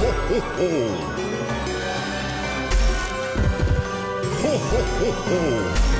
ho, ho, ho. Ho, ho, ho, ho.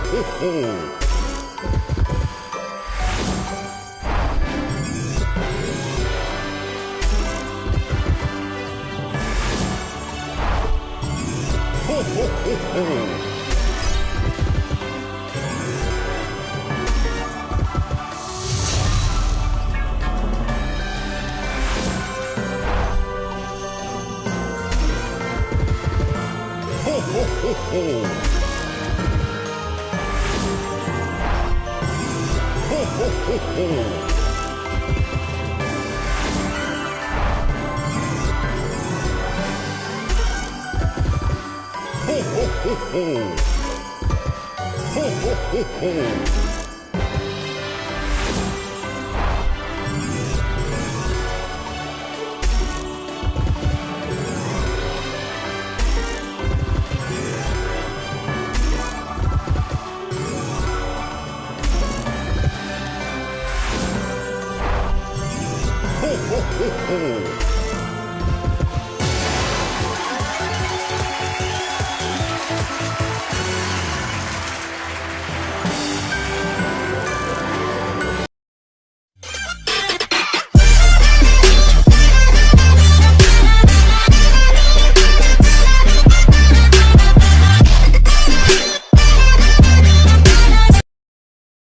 ho, ho. Ho, ho, ho, ho. Ho, ho, ho, ho. ho ho ho ho ho ho ho ho ほほ